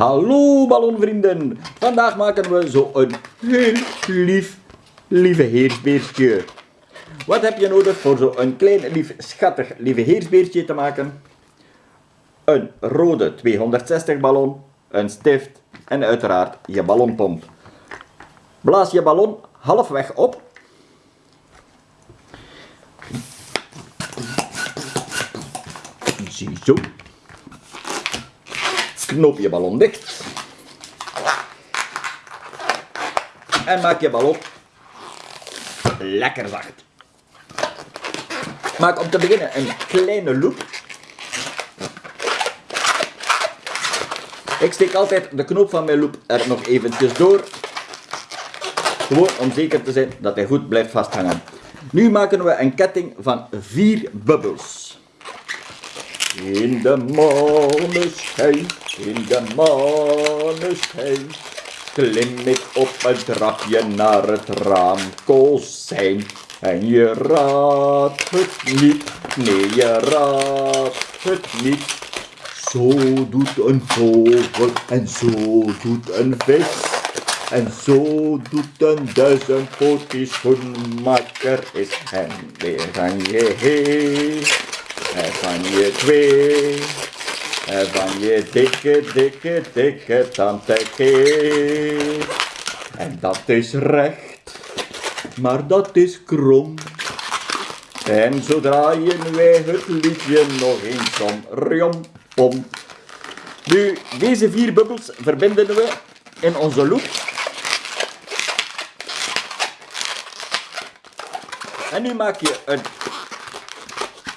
Hallo ballonvrienden, vandaag maken we zo een heel lief, lieve heersbeertje. Wat heb je nodig voor zo'n klein, lief, schattig, lieve heersbeertje te maken? Een rode 260 ballon, een stift en uiteraard je ballonpomp. Blaas je ballon halfweg op. Ziezo. Knoop je ballon dicht. En maak je ballon lekker zacht. Maak om te beginnen een kleine loop. Ik steek altijd de knoop van mijn loop er nog eventjes door. Gewoon om zeker te zijn dat hij goed blijft vasthangen. Nu maken we een ketting van vier bubbels. In de maneschijn, in de maneschijn, klim ik op een trapje naar het raamkozijn. En je raadt het niet, nee je raadt het niet. Zo doet een vogel en zo doet een vis. En zo doet een duizendpootjes schoenmaker is. En weer je heen, en van je twee. En van je dikke, dikke, dikke tante. En dat is recht, maar dat is krom. En zo draaien wij het liedje nog eens om. Riom, pom. Nu, deze vier bubbels verbinden we in onze loop. En nu maak je een...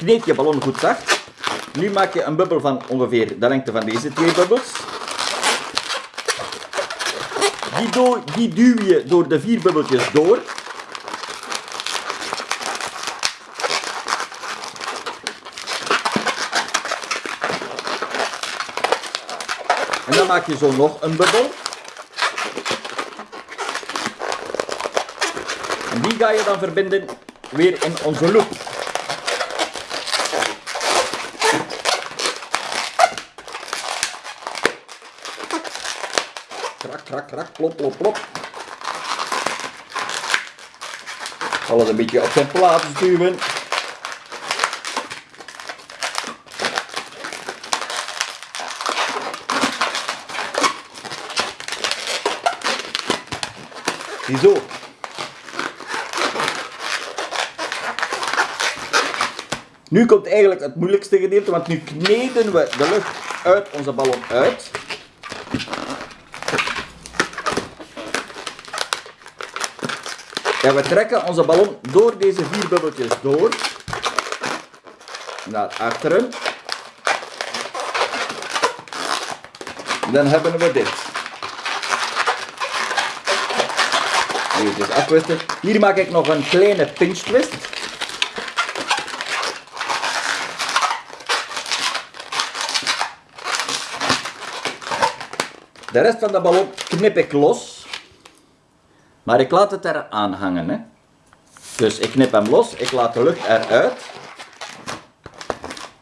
Kneed je ballon goed zacht. Nu maak je een bubbel van ongeveer de lengte van deze twee bubbels. Die, die duw je door de vier bubbeltjes door. En dan maak je zo nog een bubbel. En die ga je dan verbinden weer in onze loop. Plop, plop, plop. Alles een beetje op zijn plaats duwen. Ziezo. Nu komt eigenlijk het moeilijkste gedeelte, want nu kneden we de lucht uit onze ballon uit. En we trekken onze ballon door deze vier bubbeltjes door. Naar achteren. Dan hebben we dit. Even afwisten. Hier maak ik nog een kleine pinch twist. De rest van de ballon knip ik los. Maar ik laat het eraan hangen. Hè. Dus ik knip hem los, ik laat de lucht eruit.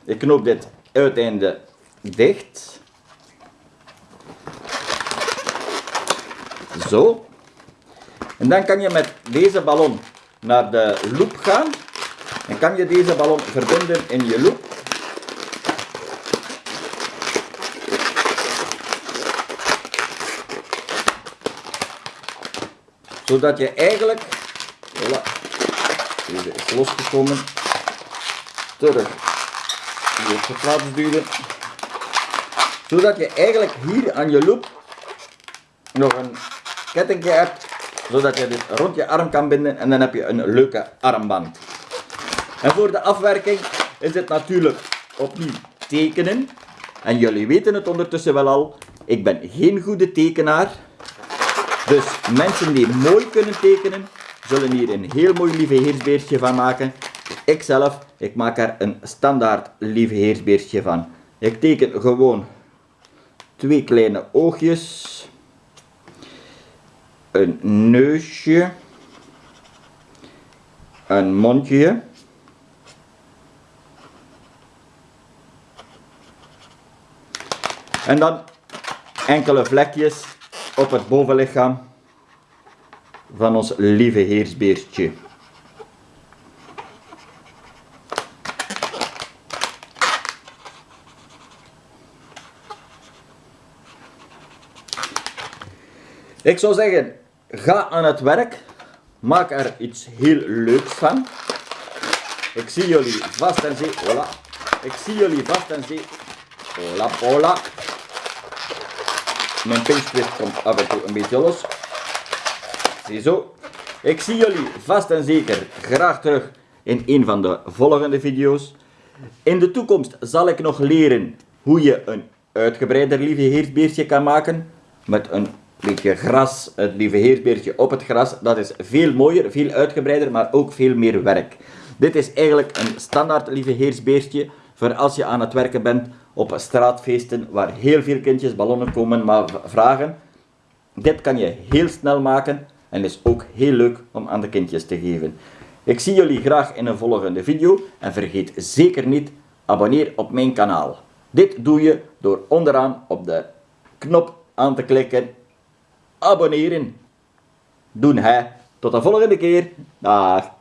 Ik knoop dit uiteinde dicht. Zo. En dan kan je met deze ballon naar de loop gaan. En kan je deze ballon verbinden in je loop. Zodat je eigenlijk, voilà, deze is losgekomen, terug hier op de plaats duwen. Zodat je eigenlijk hier aan je loop nog een kettingje hebt, zodat je dit rond je arm kan binden en dan heb je een leuke armband. En voor de afwerking is het natuurlijk opnieuw tekenen. En jullie weten het ondertussen wel al, ik ben geen goede tekenaar. Dus mensen die mooi kunnen tekenen, zullen hier een heel mooi lieve heersbeertje van maken. Ikzelf, ik maak er een standaard lieve heersbeertje van. Ik teken gewoon twee kleine oogjes. Een neusje. Een mondje. En dan enkele vlekjes op het bovenlichaam van ons lieve heersbeertje. Ik zou zeggen, ga aan het werk. Maak er iets heel leuks van. Ik zie jullie vast en zeker. Voilà. Ik zie jullie vast en zeker. Hola, hola. Mijn pinchlift komt af en toe een beetje los. Ziezo. Ik zie jullie vast en zeker graag terug in een van de volgende video's. In de toekomst zal ik nog leren hoe je een uitgebreider lieve heersbeertje kan maken. Met een beetje gras, het lieve heersbeertje op het gras. Dat is veel mooier, veel uitgebreider, maar ook veel meer werk. Dit is eigenlijk een standaard lieve heersbeertje voor als je aan het werken bent op straatfeesten waar heel veel kindjes ballonnen komen maar vragen. Dit kan je heel snel maken en is ook heel leuk om aan de kindjes te geven. Ik zie jullie graag in een volgende video en vergeet zeker niet abonneer op mijn kanaal. Dit doe je door onderaan op de knop aan te klikken abonneren. Doen hè. Tot de volgende keer. Dag.